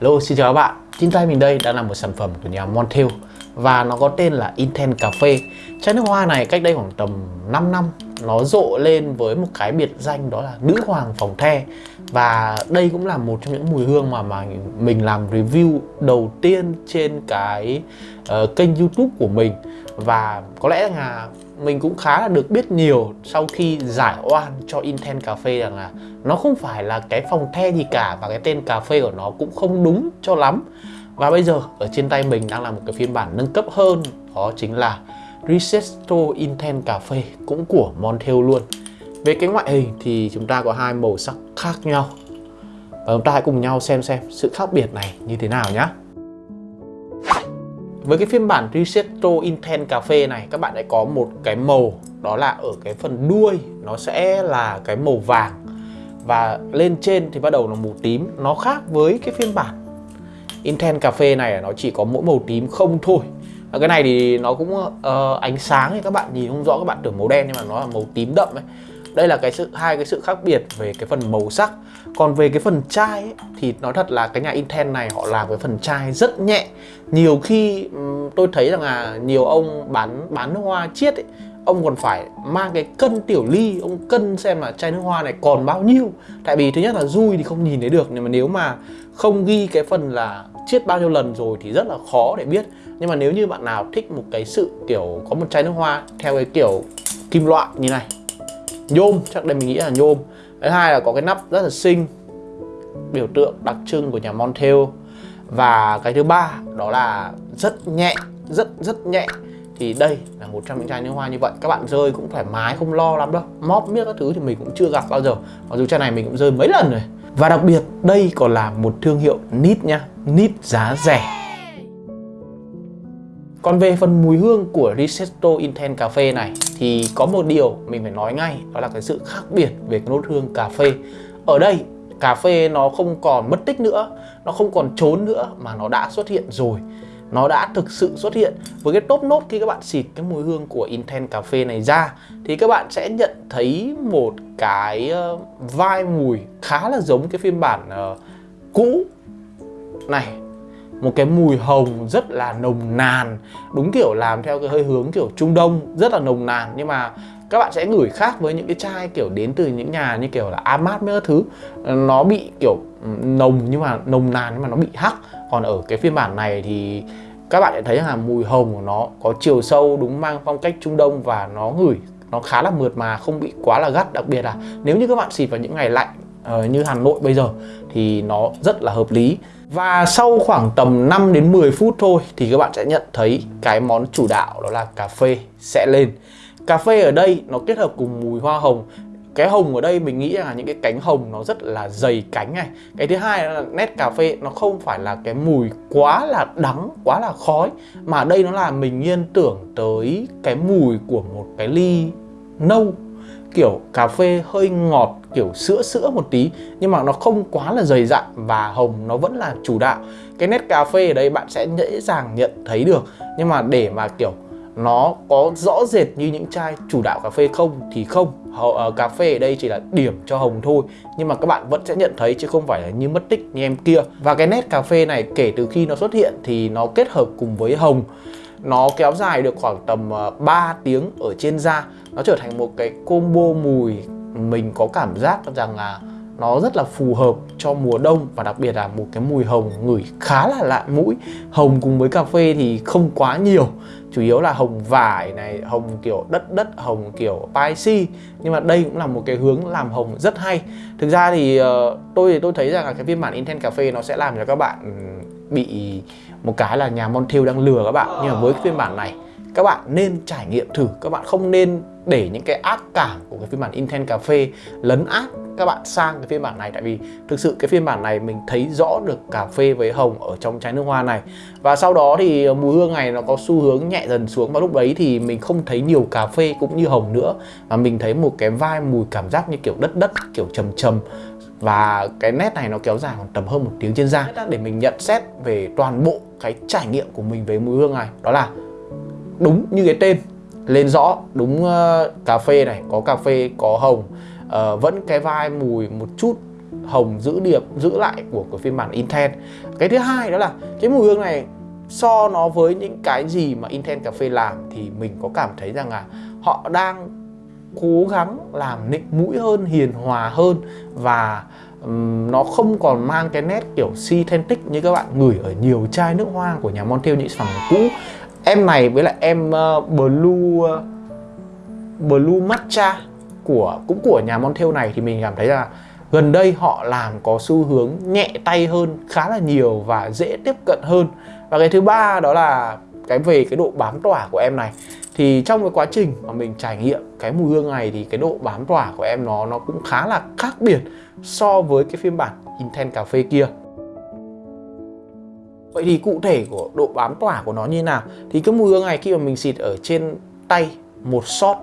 Hello, xin chào các bạn. Trên tay mình đây đang là một sản phẩm của nhà Montel Và nó có tên là Intent Cafe. Chai nước hoa này cách đây khoảng tầm 5 năm Nó rộ lên với một cái biệt danh đó là nữ hoàng phòng the. Và đây cũng là một trong những mùi hương mà mà mình làm review đầu tiên trên cái uh, kênh youtube của mình. Và có lẽ là mình cũng khá là được biết nhiều sau khi giải oan cho Intense Cafe rằng là nó không phải là cái phòng the gì cả và cái tên cà phê của nó cũng không đúng cho lắm. Và bây giờ, ở trên tay mình đang là một cái phiên bản nâng cấp hơn, đó chính là Risesto cà Cafe cũng của Montel luôn. Về cái ngoại hình thì chúng ta có hai màu sắc khác nhau. Và chúng ta hãy cùng nhau xem xem sự khác biệt này như thế nào nhé với cái phiên bản Risetto Intense phê này các bạn sẽ có một cái màu đó là ở cái phần đuôi nó sẽ là cái màu vàng. Và lên trên thì bắt đầu là màu tím nó khác với cái phiên bản Intense phê này nó chỉ có mỗi màu tím không thôi. Và cái này thì nó cũng uh, ánh sáng thì các bạn nhìn không rõ các bạn tưởng màu đen nhưng mà nó là màu tím đậm ấy đây là cái sự hai cái sự khác biệt về cái phần màu sắc. Còn về cái phần chai ấy, thì nói thật là cái nhà Intel này họ làm cái phần chai rất nhẹ. Nhiều khi tôi thấy rằng là nhiều ông bán bán nước hoa chiết ấy, ông còn phải mang cái cân tiểu ly ông cân xem là chai nước hoa này còn bao nhiêu. Tại vì thứ nhất là dui thì không nhìn thấy được nhưng mà nếu mà không ghi cái phần là chiết bao nhiêu lần rồi thì rất là khó để biết. Nhưng mà nếu như bạn nào thích một cái sự kiểu có một chai nước hoa theo cái kiểu kim loại như này nhôm, chắc đây mình nghĩ là nhôm. Thứ hai là có cái nắp rất là xinh, biểu tượng đặc trưng của nhà Montel. Và cái thứ ba, đó là rất nhẹ, rất rất nhẹ. Thì đây là một trong những chai nước hoa như vậy. Các bạn rơi cũng thoải mái, không lo lắm đâu. Móp miết các thứ thì mình cũng chưa gặp bao giờ. Mặc dù chai này mình cũng rơi mấy lần rồi. Và đặc biệt, đây còn là một thương hiệu nít nha. Nít giá rẻ còn về phần mùi hương của Risetto Intense Phê này thì có một điều mình phải nói ngay đó là cái sự khác biệt về cái nốt hương cà phê. Ở đây cà phê nó không còn mất tích nữa nó không còn trốn nữa mà nó đã xuất hiện rồi. Nó đã thực sự xuất hiện. Với cái top nốt khi các bạn xịt cái mùi hương của Intense Cà phê này ra thì các bạn sẽ nhận thấy một cái ờ, vai mùi khá là giống cái phiên bản uh, cũ này một cái mùi hồng rất là nồng nàn, đúng kiểu làm theo cái hơi hướng kiểu Trung Đông, rất là nồng nàn. Nhưng mà các bạn sẽ ngửi khác với những cái chai kiểu đến từ những nhà như kiểu là Amat mấy thứ. Ờ, nó bị kiểu ừ, nồng nhưng mà nồng nàn nhưng mà nó bị hắc. Còn ở cái phiên bản này thì các bạn sẽ thấy là mùi hồng của nó có chiều sâu, đúng mang phong cách Trung Đông và nó ngửi, nó khá là mượt mà, không bị quá là gắt. Đặc biệt là nếu như các bạn xịt vào những ngày lạnh Ờ, như Hà Nội bây giờ thì nó rất là hợp lý. Và sau khoảng tầm 5 đến 10 phút thôi thì các bạn sẽ nhận thấy cái món chủ đạo đó là cà phê sẽ lên. Cà phê ở đây nó kết hợp cùng mùi hoa hồng. Cái hồng ở đây mình nghĩ là những cái cánh hồng nó rất là dày cánh này. Cái thứ hai là nét cà phê, nó không phải là cái mùi quá là đắng, quá là khói, mà đây nó là mình liên tưởng tới cái mùi của một cái ly nâu kiểu cà phê hơi ngọt, kiểu sữa sữa một tí, nhưng mà nó không quá là dày dặn và hồng, nó vẫn là chủ đạo. Cái nét cà phê ở đây bạn sẽ dễ dàng nhận thấy được, nhưng mà để mà kiểu nó có rõ rệt như những chai chủ đạo cà phê không thì không. H ờ, cà phê ở đây chỉ là điểm cho hồng thôi, nhưng mà các bạn vẫn sẽ nhận thấy chứ không phải là như mất tích như em kia. Và cái nét cà phê này kể từ khi nó xuất hiện thì nó kết hợp cùng với hồng nó kéo dài được khoảng tầm ờ, 3 tiếng ở trên da. Nó trở thành một cái combo mùi mình có cảm giác rằng là nó rất là phù hợp cho mùa đông và đặc biệt là một cái mùi hồng ngửi khá là lạ mũi. Hồng cùng với cà phê thì không quá nhiều chủ yếu là hồng vải này hồng kiểu đất đất hồng kiểu spicy nhưng mà đây cũng là một cái hướng làm hồng rất hay. Thực ra thì uh, tôi thì tôi thấy rằng là cái phiên bản Intense Cà phê nó sẽ làm cho các bạn bị một cái là nhà Montel đang lừa các bạn. Nhưng mà với cái phiên bản này, các bạn nên trải nghiệm thử. Các bạn không nên để những cái ác cảm của cái phiên bản Intense Cà phê lấn át các bạn sang cái phiên bản này. Tại vì thực sự cái phiên bản này mình thấy rõ được cà phê với hồng ở trong chai nước hoa này. Và sau đó thì mùi hương này nó có xu hướng nhẹ dần xuống. Và lúc đấy thì mình không thấy nhiều cà phê cũng như hồng nữa. Mà mình thấy một cái vai mùi cảm giác như kiểu đất đất, kiểu trầm trầm và cái nét này nó kéo dài khoảng tầm hơn một tiếng trên da. Để mình nhận xét về toàn bộ cái trải nghiệm của mình về mùi hương này đó là đúng như cái tên lên rõ đúng uh, cà phê này có cà phê có hồng uh, vẫn cái vai mùi một chút hồng giữ điểm giữ lại của của phiên bản Intense cái thứ hai đó là cái mùi hương này so nó với những cái gì mà Intense cà phê làm thì mình có cảm thấy rằng là họ đang cố gắng làm nịnh mũi hơn hiền hòa hơn và um, nó không còn mang cái nét kiểu synthetic như các bạn ngửi ở nhiều chai nước hoa của nhà Montel những sản phẩm cũ. Em này với lại em uh, blue uh, blue matcha của cũng của nhà Montel này thì mình cảm thấy là gần đây họ làm có xu hướng nhẹ tay hơn khá là nhiều và dễ tiếp cận hơn. Và cái thứ ba đó là cái về cái độ bám tỏa của em này thì trong cái quá trình mà mình trải nghiệm cái mùi hương này thì cái độ bám tỏa của em nó nó cũng khá là khác biệt so với cái phiên bản Intense cà phê kia. Vậy thì cụ thể của độ bám tỏa của nó như nào? Thì cái mùi hương này khi mà mình xịt ở trên tay một shot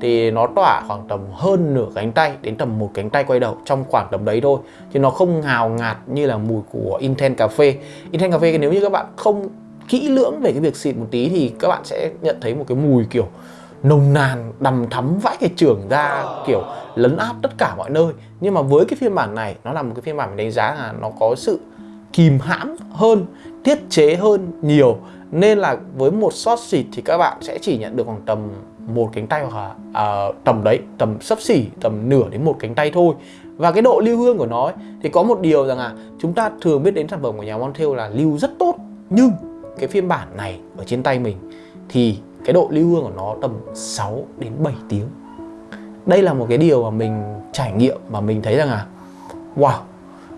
thì nó tỏa khoảng tầm hơn nửa cánh tay, đến tầm một cánh tay quay đầu trong khoảng tầm đấy thôi. Chứ nó không ngào ngạt như là mùi của Intense cà phê. Intense cà phê nếu như các bạn không kỹ lưỡng về cái việc xịt một tí thì các bạn sẽ nhận thấy một cái mùi kiểu nồng nàn đầm thắm vãi cái trường ra kiểu lấn áp tất cả mọi nơi. Nhưng mà với cái phiên bản này nó là một cái phiên bản mình đánh giá là nó có sự kìm hãm hơn tiết chế hơn nhiều. Nên là với một shot xịt thì các bạn sẽ chỉ nhận được khoảng tầm một cánh tay hoặc là à, tầm đấy tầm sấp xỉ tầm nửa đến một cánh tay thôi. Và cái độ lưu hương của nó ấy, thì có một điều rằng là chúng ta thường biết đến sản phẩm của nhà Montel là lưu rất tốt nhưng cái phiên bản này ở trên tay mình thì cái độ lưu hương của nó tầm 6 đến 7 tiếng. Đây là một cái điều mà mình trải nghiệm mà mình thấy rằng là, wow,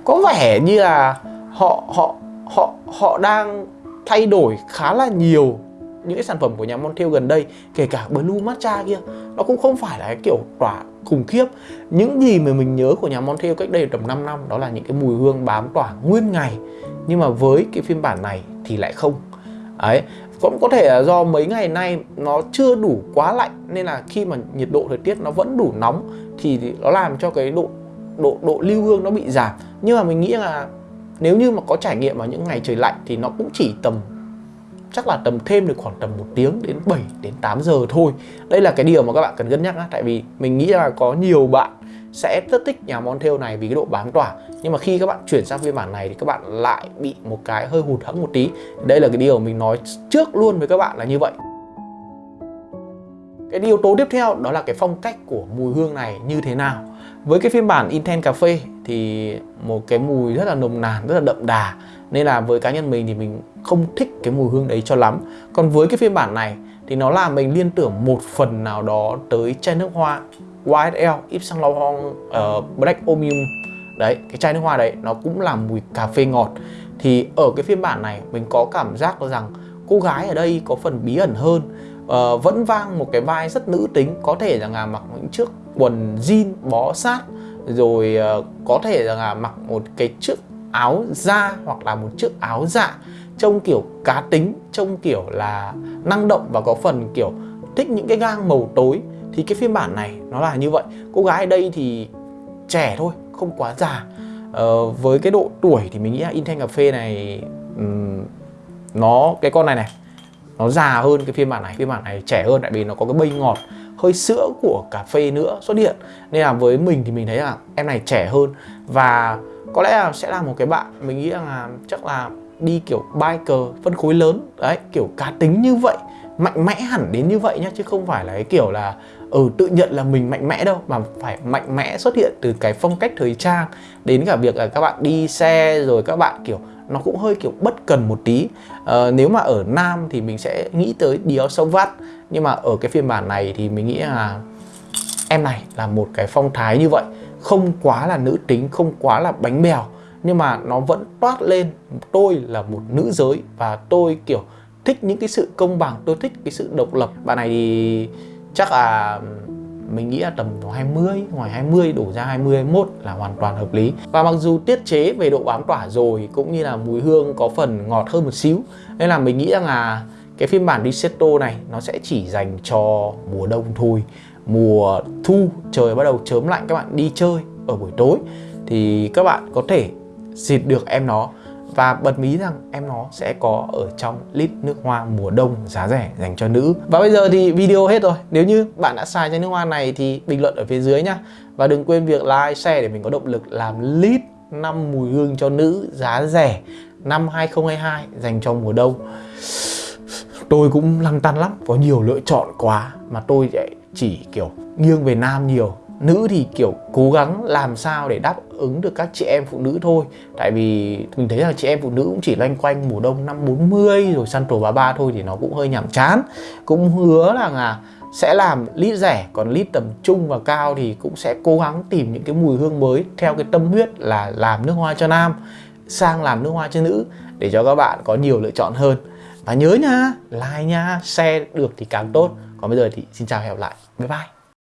có vẻ như là họ họ họ họ đang thay đổi khá là nhiều những cái sản phẩm của nhà Montel gần đây, kể cả Blue Matcha kia. Nó cũng không phải là cái kiểu tỏa khủng khiếp. Những gì mà mình nhớ của nhà Montel cách đây tầm 5 năm, đó là những cái mùi hương bám tỏa nguyên ngày. Nhưng mà với cái phiên bản này thì lại không. Ấy cũng có thể là do mấy ngày nay nó chưa đủ quá lạnh, nên là khi mà nhiệt độ thời tiết nó vẫn đủ nóng thì nó làm cho cái độ độ độ lưu hương nó bị giảm. Nhưng mà mình nghĩ là nếu như mà có trải nghiệm vào những ngày trời lạnh thì nó cũng chỉ tầm, chắc là tầm thêm được khoảng tầm một tiếng đến 7 đến 8 giờ thôi. Đây là cái điều mà các bạn cần cân nhắc á tại vì mình nghĩ là có nhiều bạn sẽ rất thích nhà Montel này vì cái độ bám tỏa. Nhưng mà khi các bạn chuyển sang phiên bản này thì các bạn lại bị một cái hơi hụt hẫng một tí. Đây là cái điều mình nói trước luôn với các bạn là như vậy. Cái yếu tố tiếp theo đó là cái phong cách của mùi hương này như thế nào. Với cái phiên bản Intense Cà Phê thì một cái mùi rất là nồng nàn, rất là đậm đà. Nên là với cá nhân mình thì mình không thích cái mùi hương đấy cho lắm. Còn với cái phiên bản này thì nó làm mình liên tưởng một phần nào đó tới chai nước hoa. YSL Yves Saint Laurent uh, Black Omnium Đấy, cái chai nước hoa đấy nó cũng là mùi cà phê ngọt. Thì ở cái phiên bản này mình có cảm giác rằng cô gái ở đây có phần bí ẩn hơn. Uh, Vẫn vang một cái vai rất nữ tính Có thể là mặc những chiếc quần jean bó sát rồi uh, có thể là mặc một cái chiếc áo da hoặc là một chiếc áo dạ trông kiểu cá tính trông kiểu là năng động và có phần kiểu thích những cái gang màu tối thì cái phiên bản này nó là như vậy. Cô gái ở đây thì trẻ thôi không quá già. Ờ, với cái độ tuổi thì mình nghĩ là Intense cà phê này um, nó cái con này này nó già hơn cái phiên bản này. Phiên bản này trẻ hơn tại vì nó có cái bây ngọt hơi sữa của cà phê nữa xuất hiện. Nên là với mình thì mình thấy là em này trẻ hơn. Và có lẽ là sẽ là một cái bạn mình nghĩ là chắc là đi kiểu biker phân khối lớn. Đấy kiểu cá tính như vậy mạnh mẽ hẳn đến như vậy nhá chứ không phải là cái kiểu là ừ tự nhận là mình mạnh mẽ đâu mà phải mạnh mẽ xuất hiện từ cái phong cách thời trang đến cả việc là các bạn đi xe rồi các bạn kiểu nó cũng hơi kiểu bất cần một tí. À, nếu mà ở nam thì mình sẽ nghĩ tới Dior Sauvage nhưng mà ở cái phiên bản này thì mình nghĩ là em này là một cái phong thái như vậy. Không quá là nữ tính không quá là bánh bèo nhưng mà nó vẫn toát lên tôi là một nữ giới và tôi kiểu thích những cái sự công bằng tôi thích cái sự độc lập. Bạn này thì chắc là mình nghĩ là tầm 20 ngoài 20 đổ ra 20 21 là hoàn toàn hợp lý. Và mặc dù tiết chế về độ bám tỏa rồi, cũng như là mùi hương có phần ngọt hơn một xíu, nên là mình nghĩ rằng là cái phiên bản Risetto này nó sẽ chỉ dành cho mùa đông thôi. Mùa thu, trời bắt đầu chớm lạnh, các bạn đi chơi ở buổi tối, thì các bạn có thể xịt được em nó và bật mí rằng em nó sẽ có ở trong lít nước hoa mùa đông giá rẻ dành cho nữ. Và bây giờ thì video hết rồi. Nếu như bạn đã xài chai nước hoa này thì bình luận ở phía dưới nhá. Và đừng quên việc like, share để mình có động lực làm lít năm mùi hương cho nữ giá rẻ năm 2022 dành cho mùa đông. Tôi cũng lăn tăn lắm. Có nhiều lựa chọn quá mà tôi chỉ kiểu nghiêng về nam nhiều nữ thì kiểu cố gắng làm sao để đáp ứng được các chị em phụ nữ thôi. Tại vì mình thấy là chị em phụ nữ cũng chỉ loanh quanh mùa đông năm 40 rồi săn trổ 33 thôi thì nó cũng hơi nhàm chán. Cũng hứa là là sẽ làm lít rẻ, còn lít tầm trung và cao thì cũng sẽ cố gắng tìm những cái mùi hương mới theo cái tâm huyết là làm nước hoa cho nam, sang làm nước hoa cho nữ để cho các bạn có nhiều lựa chọn hơn. Và nhớ nha, like nha, share được thì càng tốt. Còn bây giờ thì xin chào và hẹn gặp lại. Bye bye.